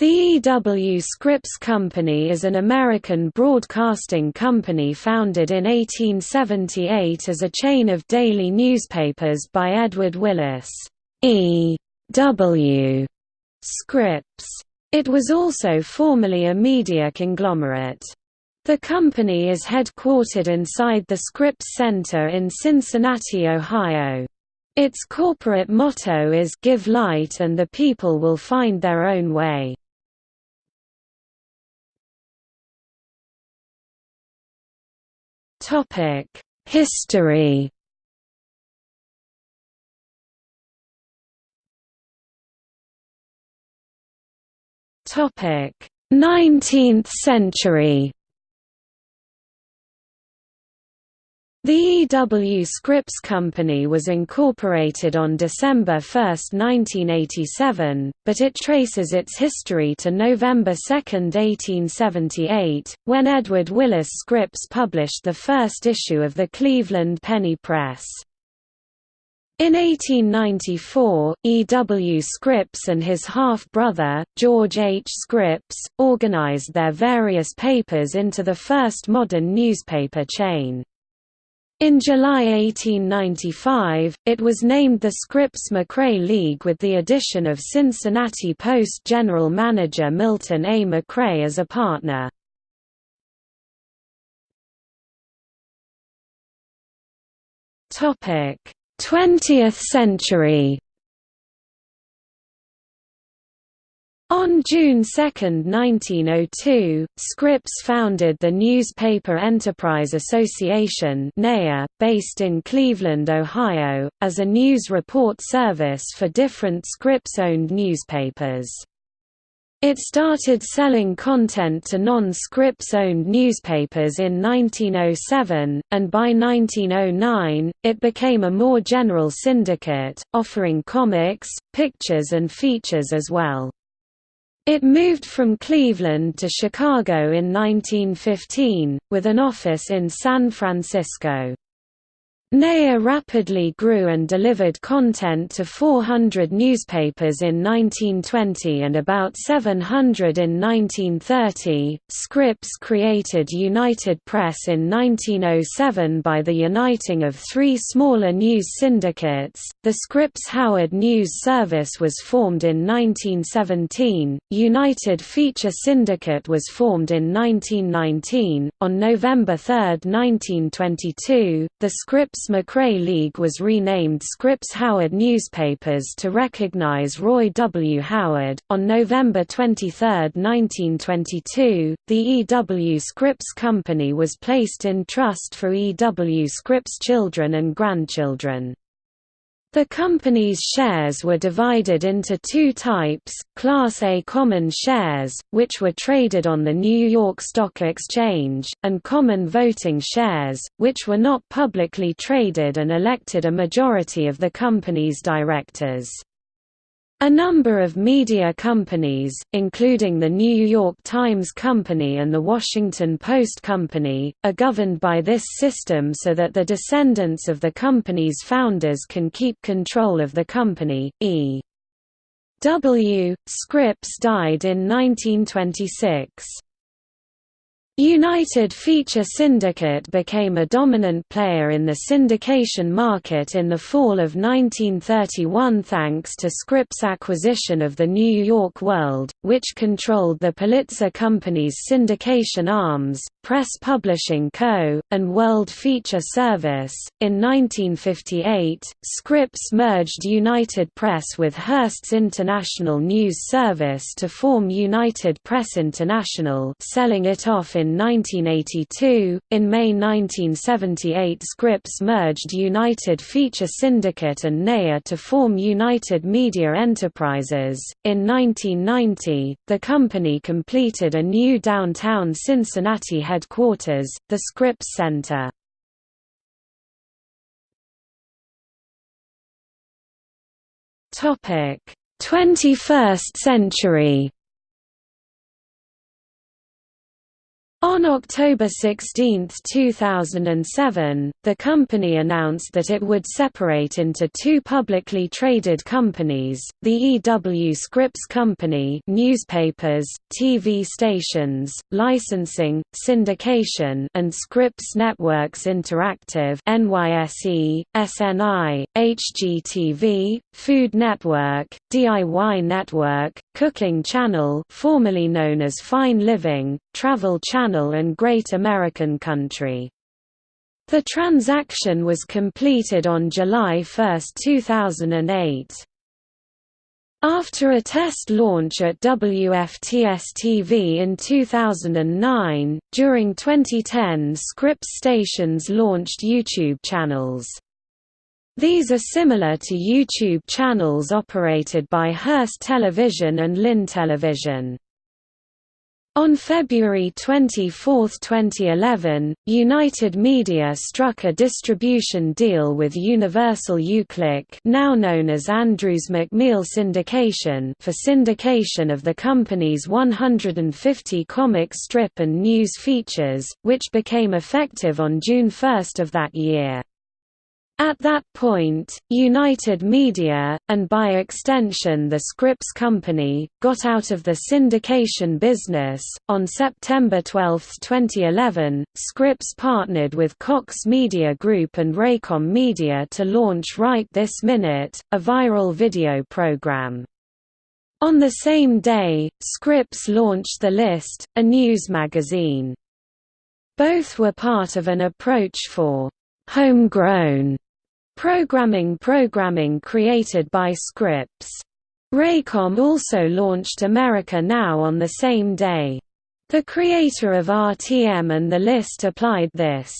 The E.W. Scripps Company is an American broadcasting company founded in 1878 as a chain of daily newspapers by Edward Willis E. W. Scripps. It was also formerly a media conglomerate. The company is headquartered inside the Scripps Center in Cincinnati, Ohio. Its corporate motto is Give light and the people will find their own way. Topic: History. Topic: 19th century. The E. W. Scripps Company was incorporated on December 1, 1987, but it traces its history to November 2, 1878, when Edward Willis Scripps published the first issue of the Cleveland Penny Press. In 1894, E. W. Scripps and his half-brother, George H. Scripps, organized their various papers into the first modern newspaper chain. In July 1895, it was named the Scripps-McRae League with the addition of Cincinnati Post general manager Milton A. McRae as a partner. Topic: 20th century. On June 2, 1902, Scripps founded the Newspaper Enterprise Association based in Cleveland, Ohio, as a news report service for different Scripps-owned newspapers. It started selling content to non-Scripps-owned newspapers in 1907, and by 1909, it became a more general syndicate, offering comics, pictures and features as well. It moved from Cleveland to Chicago in 1915, with an office in San Francisco. NEA rapidly grew and delivered content to 400 newspapers in 1920 and about 700 in 1930. Scripps created United Press in 1907 by the uniting of three smaller news syndicates. The Scripps Howard News Service was formed in 1917. United Feature Syndicate was formed in 1919. On November 3, 1922, the Scripps Scripps-McRae League was renamed Scripps-Howard Newspapers to recognize Roy W. Howard. On November 23, 1922, the E. W. Scripps Company was placed in trust for E. W. Scripps children and grandchildren. The company's shares were divided into two types, Class A common shares, which were traded on the New York Stock Exchange, and common voting shares, which were not publicly traded and elected a majority of the company's directors. A number of media companies, including the New York Times Company and the Washington Post Company, are governed by this system so that the descendants of the company's founders can keep control of the company. E. W. Scripps died in 1926. United Feature Syndicate became a dominant player in the syndication market in the fall of 1931 thanks to Scripps' acquisition of the New York World, which controlled the Pulitzer Company's syndication arms, Press Publishing Co., and World Feature Service. In 1958, Scripps merged United Press with Hearst's International News Service to form United Press International, selling it off in 1982. In May 1978, Scripps merged United Feature Syndicate and NEA to form United Media Enterprises. In 1990, the company completed a new downtown Cincinnati headquarters, the Scripps Center. Topic: 21st century. On October 16, 2007, the company announced that it would separate into two publicly traded companies, the EW Scripps Company newspapers, TV stations, licensing, syndication and Scripps Networks Interactive NYSE, SNI, HGTV, Food Network, DIY Network, Cooking Channel formerly known as Fine Living, Travel Channel and Great American Country. The transaction was completed on July 1, 2008. After a test launch at WFTS-TV in 2009, during 2010 Scripps stations launched YouTube channels. These are similar to YouTube channels operated by Hearst Television and LIN Television. On February 24, 2011, United Media struck a distribution deal with Universal Uclick now known as Andrews McMeel Syndication for syndication of the company's 150 comic strip and news features, which became effective on June 1 of that year. At that point, United Media, and by extension the Scripps Company, got out of the syndication business. On September 12, 2011, Scripps partnered with Cox Media Group and Raycom Media to launch Right This Minute, a viral video program. On the same day, Scripps launched The List, a news magazine. Both were part of an approach for homegrown Programming programming created by Scripps. Raycom also launched America Now on the same day. The creator of RTM and The List applied this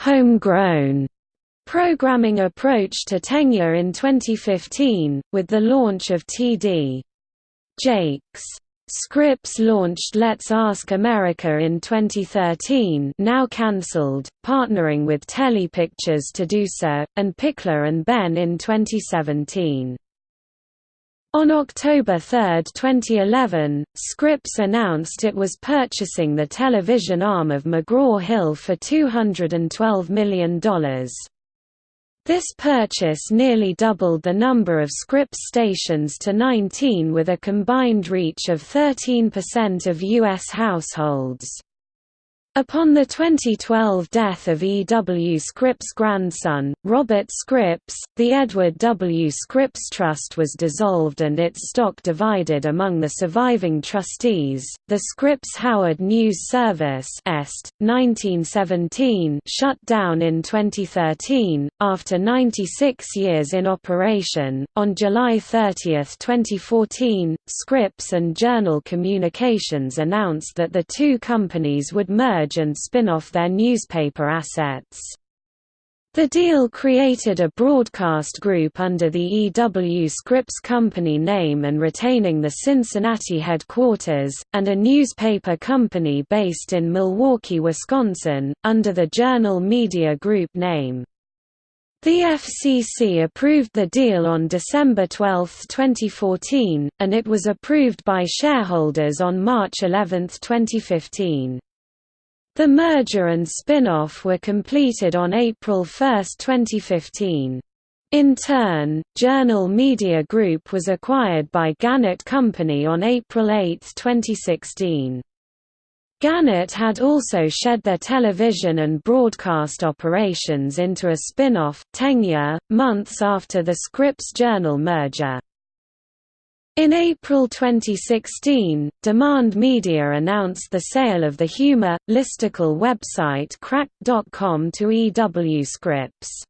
homegrown programming approach to Tegna in 2015, with the launch of TD Jakes. Scripps launched Let's Ask America in 2013 now cancelled, partnering with Telepictures to do so, and Pickler and Ben in 2017. On October 3, 2011, Scripps announced it was purchasing the television arm of McGraw-Hill for $212 million. This purchase nearly doubled the number of Scripps stations to 19 with a combined reach of 13% of U.S. households. Upon the 2012 death of E. W. Scripps' grandson, Robert Scripps, the Edward W. Scripps Trust was dissolved and its stock divided among the surviving trustees. The Scripps Howard News Service (EST) 1917 shut down in 2013 after 96 years in operation. On July 30, 2014, Scripps and Journal Communications announced that the two companies would merge merge and spin off their newspaper assets. The deal created a broadcast group under the E.W. Scripps Company name and retaining the Cincinnati headquarters, and a newspaper company based in Milwaukee, Wisconsin, under the Journal Media Group name. The FCC approved the deal on December 12, 2014, and it was approved by shareholders on March 11, 2015. The merger and spin-off were completed on April 1, 2015. In turn, Journal Media Group was acquired by Gannett Company on April 8, 2016. Gannett had also shed their television and broadcast operations into a spin-off, Tegna, months after the Scripps Journal merger. In April 2016, Demand Media announced the sale of the humor, listicle website Cracked.com to EW Scripps.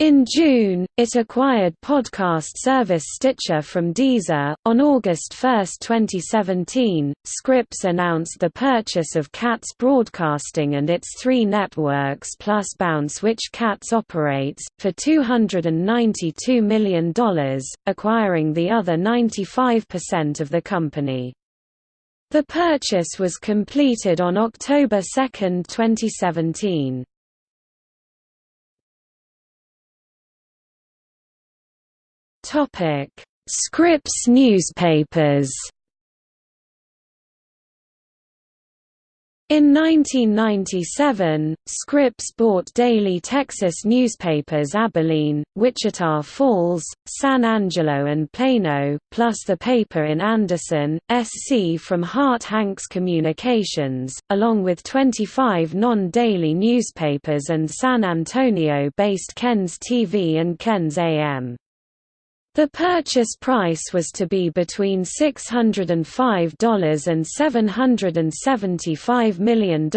In June, it acquired podcast service Stitcher from Deezer. On August 1, 2017, Scripps announced the purchase of Katz Broadcasting and its three networks plus Bounce, which Katz operates, for $292 million, acquiring the other 95% of the company. The purchase was completed on October 2, 2017. Topic: Scripps newspapers. In 1997, Scripps bought daily Texas newspapers Abilene, Wichita Falls, San Angelo and Plano, plus the paper in Anderson, SC from Harte-Hanks Communications, along with 25 non-daily newspapers and San Antonio-based KENS-TV and KENS-AM. The purchase price was to be between $605 and $775 million,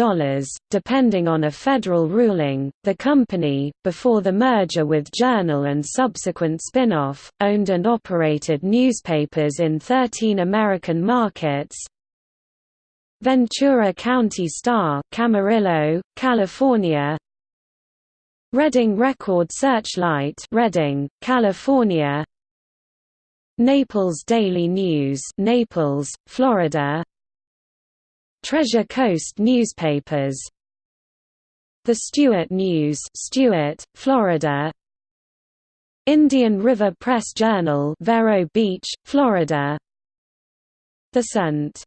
depending on a federal ruling. The company, before the merger with Journal and subsequent spin-off, owned and operated newspapers in 13 American markets, Ventura County Star, Camarillo, California. Redding Record Searchlight, Redding, California. Naples Daily News Naples, Florida. Treasure Coast newspapers. The Stuart News Stuart, Florida. Indian River Press Journal Vero Beach, Florida. The St.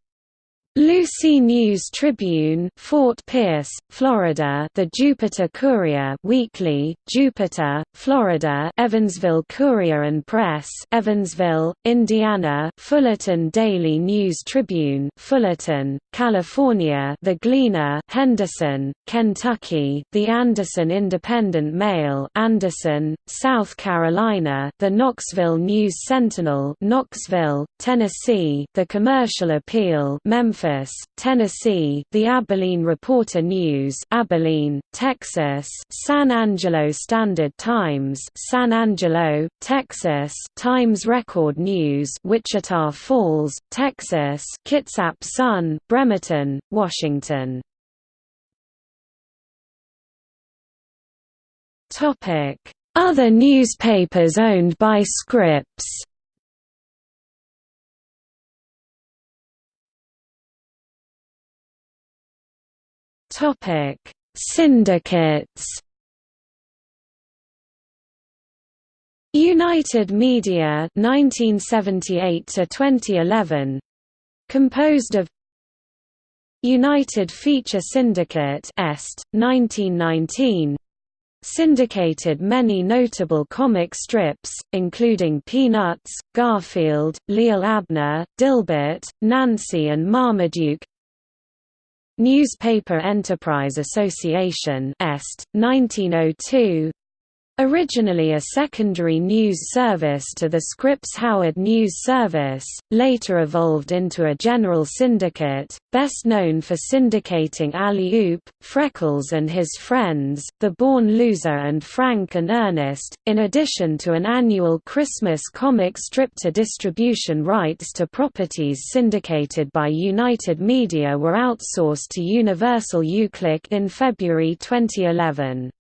Lucie News Tribune, Fort Pierce, Florida. The Jupiter Courier Weekly, Jupiter, Florida. Evansville Courier and Press, Evansville, Indiana. Fullerton Daily News Tribune, Fullerton, California. The Gleaner, Henderson, Kentucky. The Anderson Independent Mail, Anderson, South Carolina. The Knoxville News Sentinel, Knoxville, Tennessee. The Commercial Appeal, Memphis Tennessee, the Abilene Reporter News, Abilene, Texas, San Angelo Standard Times, San Angelo, Texas, Times Record News, Wichita Falls, Texas, Kitsap Sun, Bremerton, Washington. Topic: Other newspapers owned by Scripps. Topic: Syndicates. United Media 1978 to 2011 composed of United Feature Syndicate Est 1919 syndicated many notable comic strips, including Peanuts, Garfield, Li'l Abner, Dilbert, Nancy and Marmaduke Newspaper Enterprise Association Est, 1902 Originally a secondary news service to the Scripps-Howard News Service, later evolved into a general syndicate, best known for syndicating Alley-Oop, Freckles and His Friends, The Born Loser and Frank and Ernest, in addition to an annual Christmas comic strip to distribution rights to properties syndicated by United Media were outsourced to Universal Uclick in February 2011.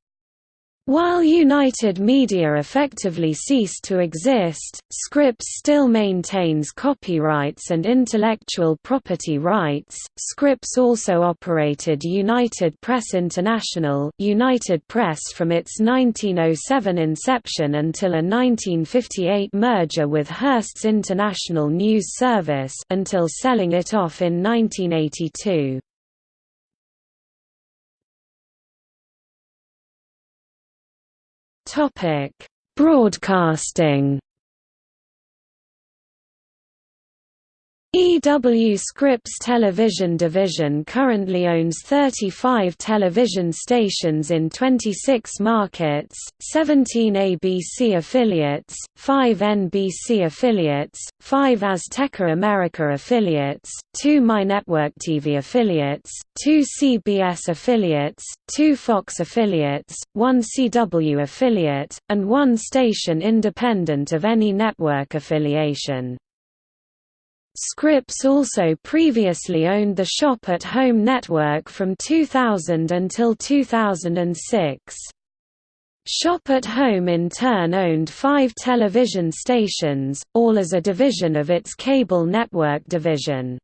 While United Media effectively ceased to exist, Scripps still maintains copyrights and intellectual property rights. Scripps also operated United Press International, United Press from its 1907 inception until a 1958 merger with Hearst's International News Service until selling it off in 1982. Topic: Broadcasting EW Scripps Television Division currently owns 35 television stations in 26 markets, 17 ABC affiliates, 5 NBC affiliates, 5 Azteca America affiliates, 2 MyNetwork TV affiliates, 2 CBS affiliates, 2 Fox affiliates, 1 CW affiliate, and 1 station independent of any network affiliation. Scripps also previously owned the Shop at Home network from 2000 until 2006. Shop at Home in turn owned five television stations, all as a division of its cable network division.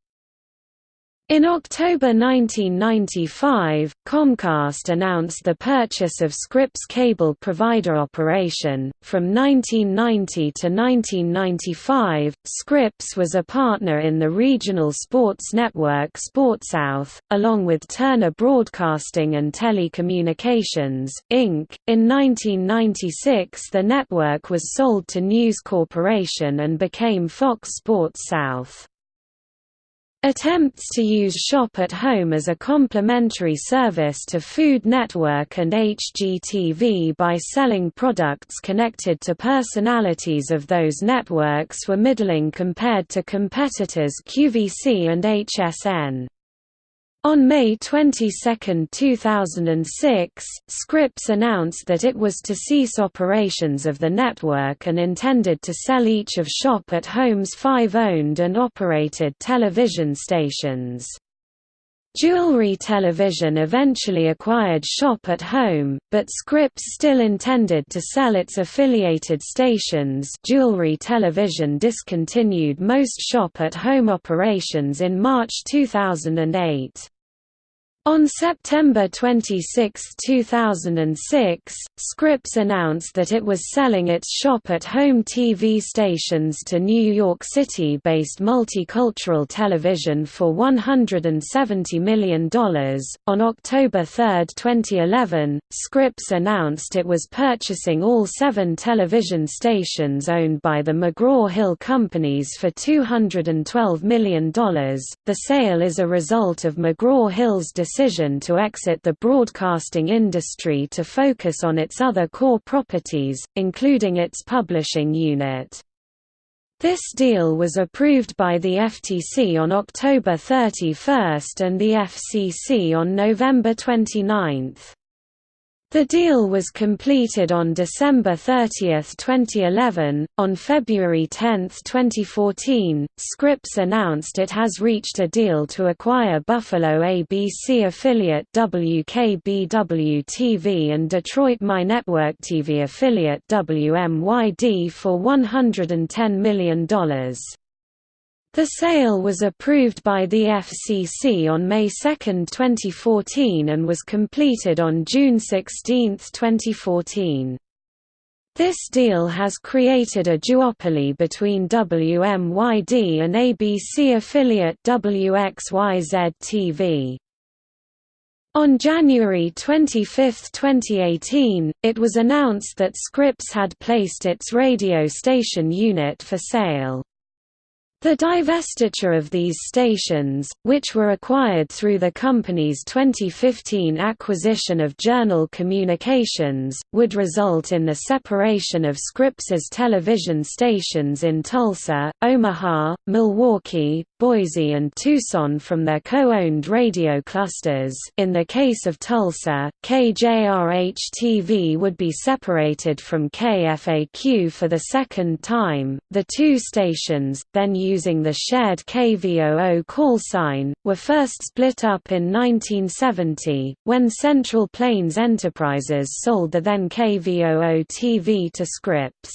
In October 1995, Comcast announced the purchase of Scripps cable provider operation. From 1990 to 1995, Scripps was a partner in the regional sports network SportSouth, along with Turner Broadcasting and Telecommunications, Inc. In 1996, the network was sold to News Corporation and became Fox Sports South. Attempts to use Shop at Home as a complementary service to Food Network and HGTV by selling products connected to personalities of those networks were middling compared to competitors QVC and HSN. On May 22, 2006, Scripps announced that it was to cease operations of the network and intended to sell each of Shop at Home's five owned and operated television stations. Jewelry Television eventually acquired Shop at Home, but Scripps still intended to sell its affiliated stations Jewelry Television discontinued most Shop at Home operations in March 2008. On September 26, 2006, Scripps announced that it was selling its shop-at-home TV stations to New York City-based Multicultural Television for $170 million. On October 3, 2011, Scripps announced it was purchasing all seven television stations owned by the McGraw-Hill Companies for $212 million. The sale is a result of McGraw-Hill's decision to exit the broadcasting industry to focus on its other core properties, including its publishing unit. This deal was approved by the FTC on October 31 and the FCC on November 29. The deal was completed on December 30, 2011. On February 10, 2014, Scripps announced it has reached a deal to acquire Buffalo ABC affiliate WKBW TV and Detroit My Network TV affiliate WMYD for $110 million. The sale was approved by the FCC on May 2, 2014 and was completed on June 16, 2014. This deal has created a duopoly between WMYD and ABC affiliate WXYZ-TV. On January 25, 2018, it was announced that Scripps had placed its radio station unit for sale. The divestiture of these stations, which were acquired through the company's 2015 acquisition of Journal Communications, would result in the separation of Scripps's television stations in Tulsa, Omaha, Milwaukee, Boise and Tucson from their co-owned radio clusters. In the case of Tulsa, KJRH-TV would be separated from KFAQ for the second time, the two stations, then used using the shared KVOO call sign, were first split up in 1970, when Central Plains Enterprises sold the then KVOO TV to Scripps.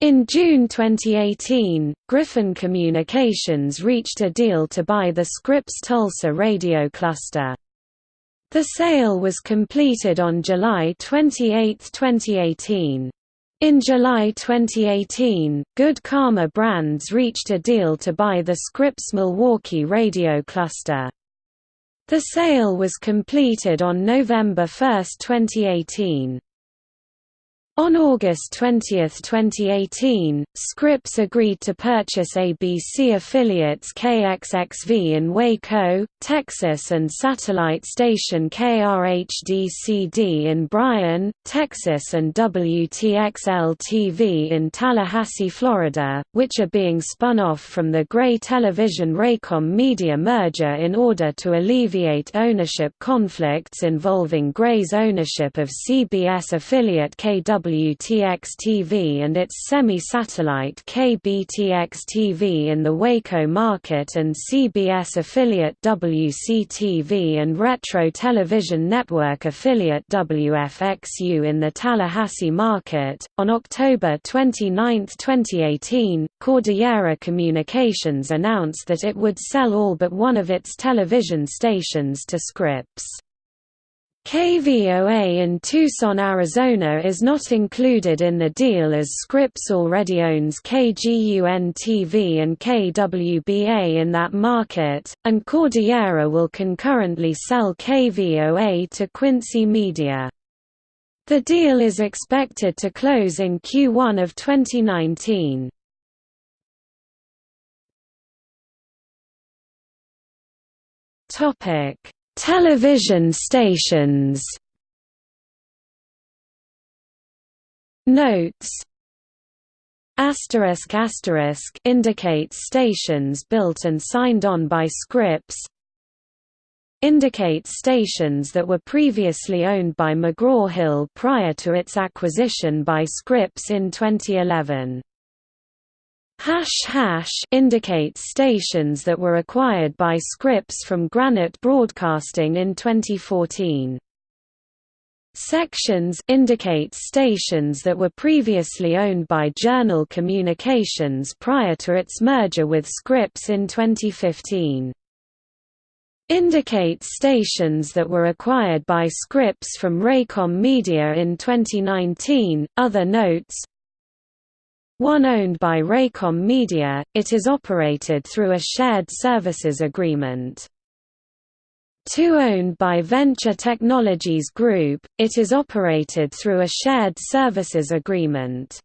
In June 2018, Griffin Communications reached a deal to buy the Scripps Tulsa radio cluster. The sale was completed on July 28, 2018. In July 2018, Good Karma Brands reached a deal to buy the Scripps Milwaukee radio cluster. The sale was completed on November 1, 2018. On August 20, 2018, Scripps agreed to purchase ABC affiliates KXXV in Waco, Texas and satellite station KRHD-CD in Bryan, Texas and WTXL-TV in Tallahassee, Florida, which are being spun off from the Gray Television Raycom Media merger in order to alleviate ownership conflicts involving Gray's ownership of CBS affiliate KW WTX-TV and its semi-satellite KBTX-TV in the Waco market and CBS affiliate WCTV and Retro Television Network affiliate WFXU in the Tallahassee market. On October 29, 2018, Cordillera Communications announced that it would sell all but one of its television stations to Scripps. KVOA in Tucson, Arizona is not included in the deal as Scripps already owns KGUN-TV and KWBA in that market, and Cordillera will concurrently sell KVOA to Quincy Media. The deal is expected to close in Q1 of 2019. Topic Television stations Notes Asterisk asterisk indicates stations built and signed on by Scripps. Indicates stations that were previously owned by McGraw-Hill prior to its acquisition by Scripps in 2011. Hash hash indicates stations that were acquired by Scripps from Granite Broadcasting in 2014. Sections indicate stations that were previously owned by Journal Communications prior to its merger with Scripps in 2015. Indicate stations that were acquired by Scripps from Raycom Media in 2019. Other notes one owned by Raycom Media, it is operated through a shared services agreement. Two owned by Venture Technologies Group, it is operated through a shared services agreement.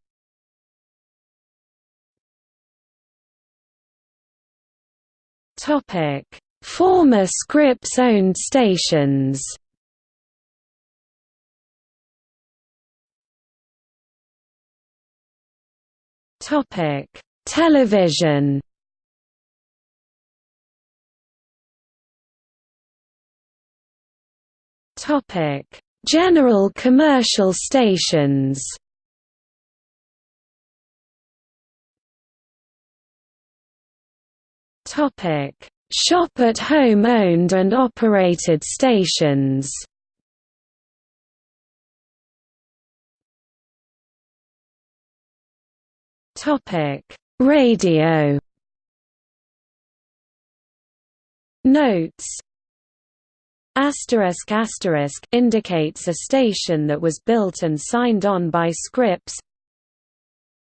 Former Scripps-owned stations Topic: Television. Topic: General commercial stations. Topic: Shop at home owned and operated stations. Topic: Radio. Notes Asterisk asterisk indicates a station that was built and signed on by Scripps.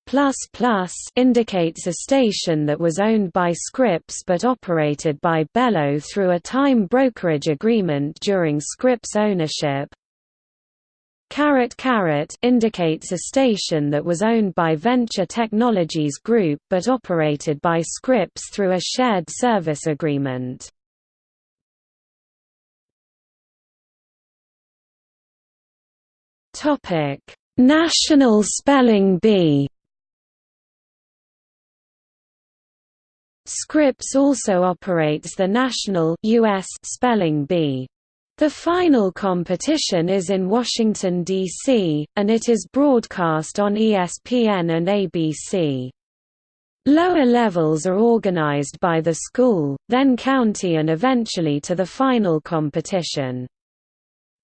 Plus plus indicates a station that was owned by Scripps but operated by Belo through a time brokerage agreement during Scripps ownership. Caret Caret indicates a station that was owned by Venture Technologies Group but operated by Scripps through a shared service agreement. Topic: National Spelling Bee. Scripps also operates the National US Spelling Bee. The final competition is in Washington, D.C., and it is broadcast on ESPN and ABC. Lower levels are organized by the school, then county and eventually to the final competition.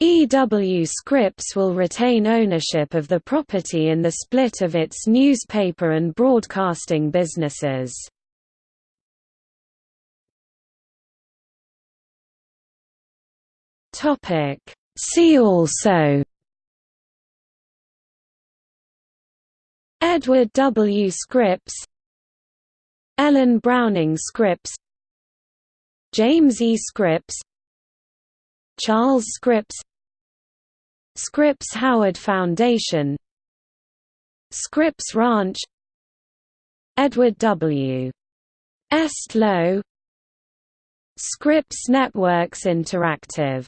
EW Scripps will retain ownership of the property in the split of its newspaper and broadcasting businesses. Topic See also Edward W. Scripps Ellen Browning Scripps James E. Scripps Charles Scripps Scripps Howard Foundation Scripps Ranch Edward W. Estlow Scripps Networks Interactive